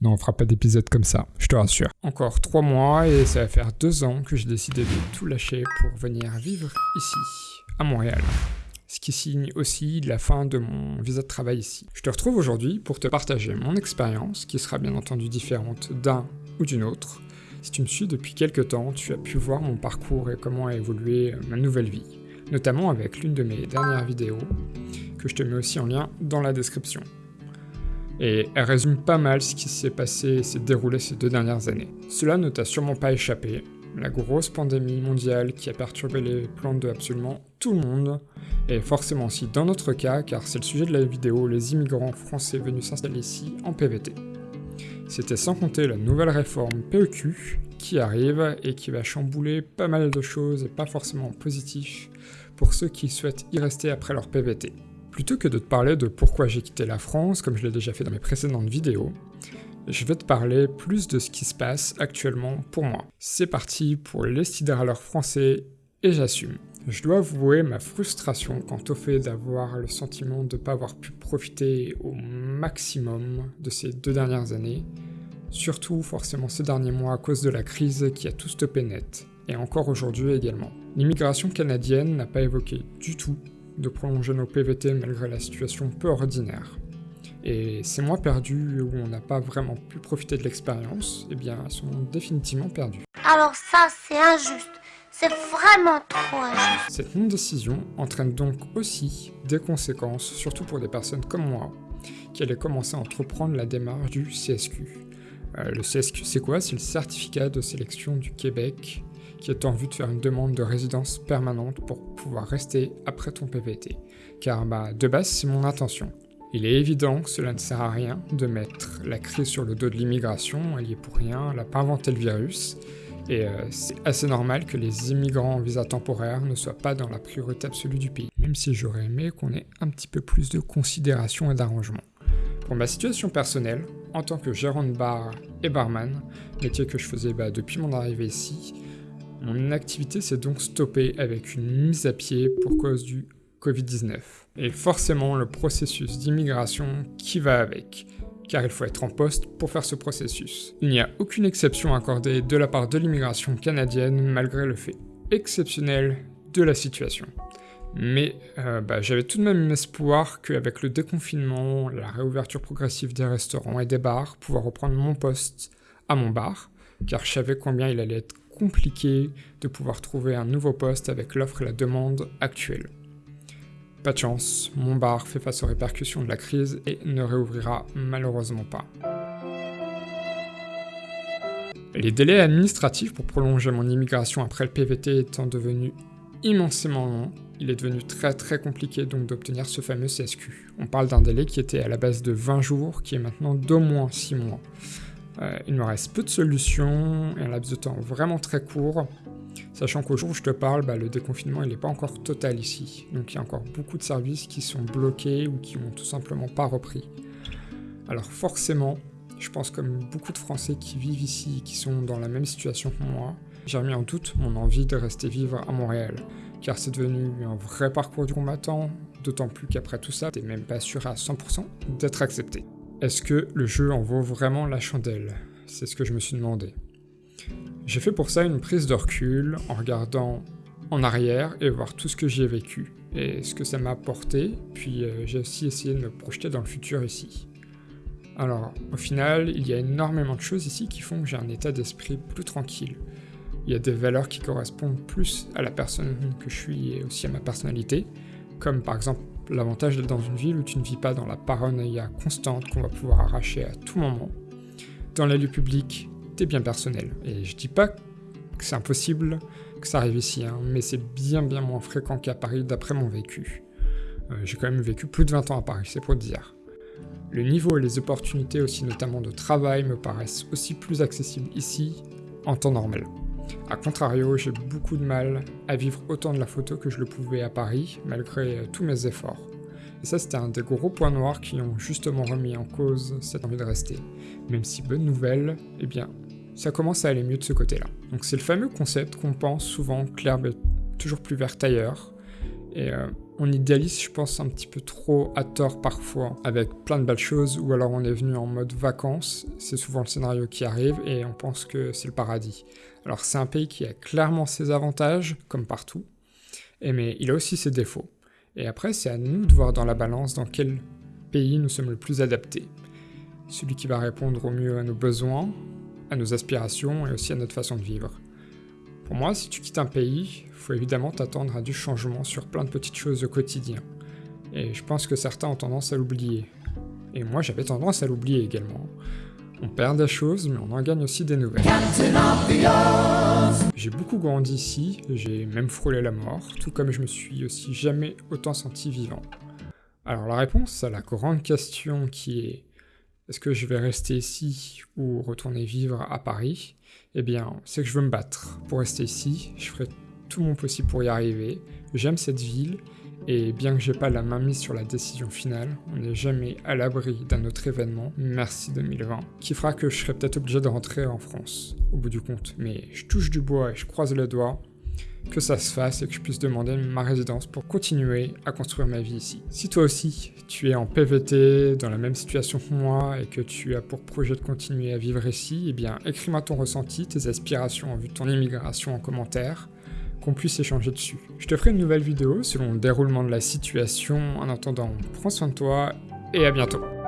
Non, on fera pas d'épisode comme ça, je te rassure. Encore trois mois et ça va faire deux ans que j'ai décidé de tout lâcher pour venir vivre ici, à Montréal. Ce qui signe aussi la fin de mon visa de travail ici. Je te retrouve aujourd'hui pour te partager mon expérience, qui sera bien entendu différente d'un ou d'une autre. Si tu me suis depuis quelques temps, tu as pu voir mon parcours et comment a évolué ma nouvelle vie notamment avec l'une de mes dernières vidéos, que je te mets aussi en lien dans la description. Et elle résume pas mal ce qui s'est passé et s'est déroulé ces deux dernières années. Cela ne t'a sûrement pas échappé, la grosse pandémie mondiale qui a perturbé les plans de absolument tout le monde, et forcément aussi dans notre cas, car c'est le sujet de la vidéo, les immigrants français venus s'installer ici en PVT. C'était sans compter la nouvelle réforme PEQ qui arrive et qui va chambouler pas mal de choses et pas forcément positif pour ceux qui souhaitent y rester après leur PVT. Plutôt que de te parler de pourquoi j'ai quitté la France, comme je l'ai déjà fait dans mes précédentes vidéos, je vais te parler plus de ce qui se passe actuellement pour moi. C'est parti pour les sidéraleurs français et j'assume. Je dois avouer ma frustration quant au fait d'avoir le sentiment de ne pas avoir pu profiter au maximum de ces deux dernières années, surtout forcément ces derniers mois à cause de la crise qui a tout stoppé net, et encore aujourd'hui également. L'immigration canadienne n'a pas évoqué du tout de prolonger nos PVT malgré la situation peu ordinaire. Et ces mois perdus où on n'a pas vraiment pu profiter de l'expérience, eh bien, sont définitivement perdus. Alors ça, c'est injuste. C'est vraiment trop injuste. Cette non-décision entraîne donc aussi des conséquences, surtout pour des personnes comme moi, qui allaient commencer à entreprendre la démarche du CSQ. Euh, le CSQ, c'est quoi? C'est le certificat de sélection du Québec qui est en vue de faire une demande de résidence permanente pour pouvoir rester après ton PVT. Car bah, de base, c'est mon intention. Il est évident que cela ne sert à rien de mettre la crise sur le dos de l'immigration, elle y est pour rien, elle n'a pas inventé le virus, et euh, c'est assez normal que les immigrants en visa temporaire ne soient pas dans la priorité absolue du pays, même si j'aurais aimé qu'on ait un petit peu plus de considération et d'arrangement. Pour ma situation personnelle, en tant que gérant de bar et barman, métier que je faisais bah, depuis mon arrivée ici, mon activité s'est donc stoppée avec une mise à pied pour cause du Covid-19. Et forcément le processus d'immigration qui va avec, car il faut être en poste pour faire ce processus. Il n'y a aucune exception accordée de la part de l'immigration canadienne malgré le fait exceptionnel de la situation. Mais euh, bah, j'avais tout de même espoir qu'avec le déconfinement, la réouverture progressive des restaurants et des bars, pouvoir reprendre mon poste à mon bar, car je savais combien il allait être compliqué de pouvoir trouver un nouveau poste avec l'offre et la demande actuelle. Pas de chance, mon bar fait face aux répercussions de la crise et ne réouvrira malheureusement pas. Les délais administratifs pour prolonger mon immigration après le PVT étant devenus immensément longs, il est devenu très très compliqué donc d'obtenir ce fameux CSQ. On parle d'un délai qui était à la base de 20 jours, qui est maintenant d'au moins 6 mois. Euh, il me reste peu de solutions et un laps de temps vraiment très court, sachant qu'au jour où je te parle, bah, le déconfinement n'est pas encore total ici, donc il y a encore beaucoup de services qui sont bloqués ou qui n'ont tout simplement pas repris. Alors forcément, je pense comme beaucoup de Français qui vivent ici qui sont dans la même situation que moi, j'ai remis en doute mon envie de rester vivre à Montréal, car c'est devenu un vrai parcours du combattant, d'autant plus qu'après tout ça, t'es même pas sûr à 100% d'être accepté. Est-ce que le jeu en vaut vraiment la chandelle? C'est ce que je me suis demandé. J'ai fait pour ça une prise de recul en regardant en arrière et voir tout ce que j'ai vécu et ce que ça m'a apporté, puis euh, j'ai aussi essayé de me projeter dans le futur ici. Alors, au final, il y a énormément de choses ici qui font que j'ai un état d'esprit plus tranquille. Il y a des valeurs qui correspondent plus à la personne que je suis et aussi à ma personnalité, comme par exemple l'avantage d'être dans une ville où tu ne vis pas dans la paranoïa constante qu'on va pouvoir arracher à tout moment. Dans les lieux publics, t'es bien personnel. Et je dis pas que c'est impossible, que ça arrive ici, hein, mais c'est bien bien moins fréquent qu'à Paris d'après mon vécu. Euh, j'ai quand même vécu plus de 20 ans à Paris, c'est pour dire. Le niveau et les opportunités aussi notamment de travail me paraissent aussi plus accessibles ici en temps normal. A contrario, j'ai beaucoup de mal à vivre autant de la photo que je le pouvais à Paris, malgré euh, tous mes efforts. Et ça, c'était un des gros points noirs qui ont justement remis en cause cette envie de rester. Même si, bonne nouvelle, eh bien, ça commence à aller mieux de ce côté-là. Donc c'est le fameux concept qu'on pense souvent l'herbe est toujours plus verte ailleurs. Et euh, on idéalise, je pense, un petit peu trop à tort parfois, avec plein de belles choses, ou alors on est venu en mode vacances, c'est souvent le scénario qui arrive, et on pense que c'est le paradis. Alors c'est un pays qui a clairement ses avantages, comme partout, et mais il a aussi ses défauts. Et après, c'est à nous de voir dans la balance dans quel pays nous sommes le plus adaptés. Celui qui va répondre au mieux à nos besoins, à nos aspirations et aussi à notre façon de vivre. Pour moi, si tu quittes un pays, faut évidemment t'attendre à du changement sur plein de petites choses au quotidien. Et je pense que certains ont tendance à l'oublier. Et moi, j'avais tendance à l'oublier également. On perd des choses, mais on en gagne aussi des nouvelles. J'ai beaucoup grandi ici, j'ai même frôlé la mort, tout comme je me suis aussi jamais autant senti vivant. Alors la réponse à la grande question qui est est-ce que je vais rester ici ou retourner vivre à Paris? Eh bien, c'est que je veux me battre. Pour rester ici, je ferai tout mon possible pour y arriver. J'aime cette ville et bien que j'ai pas la main mise sur la décision finale, on n'est jamais à l'abri d'un autre événement, merci 2020, qui fera que je serai peut-être obligé de rentrer en France, au bout du compte. Mais je touche du bois et je croise les doigts que ça se fasse et que je puisse demander ma résidence pour continuer à construire ma vie ici. Si toi aussi, tu es en PVT, dans la même situation que moi et que tu as pour projet de continuer à vivre ici, eh bien écris-moi ton ressenti, tes aspirations en vue de ton immigration en commentaire qu'on puisse échanger dessus. Je te ferai une nouvelle vidéo selon le déroulement de la situation. En attendant, prends soin de toi et à bientôt.